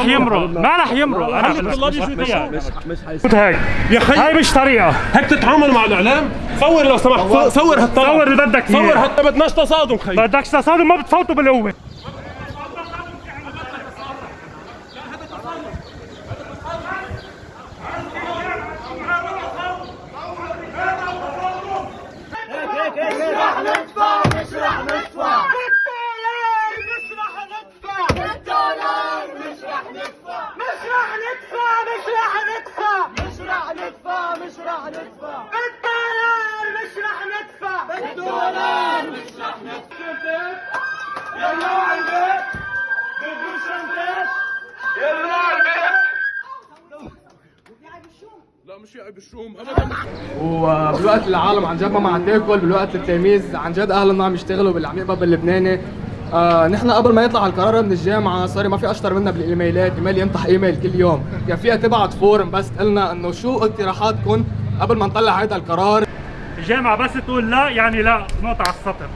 رح يمرق. ما رح يمرق. أنا الطلاب هيك. يا خي. هاي مش طريقة. هيك تتعامل مع الإعلام. صور لو سمحت. صور. هالطلب. صور اللي بدك صور إياه. حتى بدناش تصادم خي. بدك تصادم ما بتفوتوا بالقوة. وبالوقت اللي العالم عن جد ما عم تاكل بالوقت التلاميذ عن جد اهلنا عم يشتغلوا باللي عم يقبض باللبناني آه نحن قبل ما يطلع القرار من الجامعة صار ما في أشطر منا بالإيميلات إيميل ينطح إيميل كل يوم. كان فيها تبعت فورم بس قلنا إنه شو اقتراحاتكم قبل ما نطلع هذا القرار؟ الجامعة بس تقول لا يعني لا نقطة على السطر.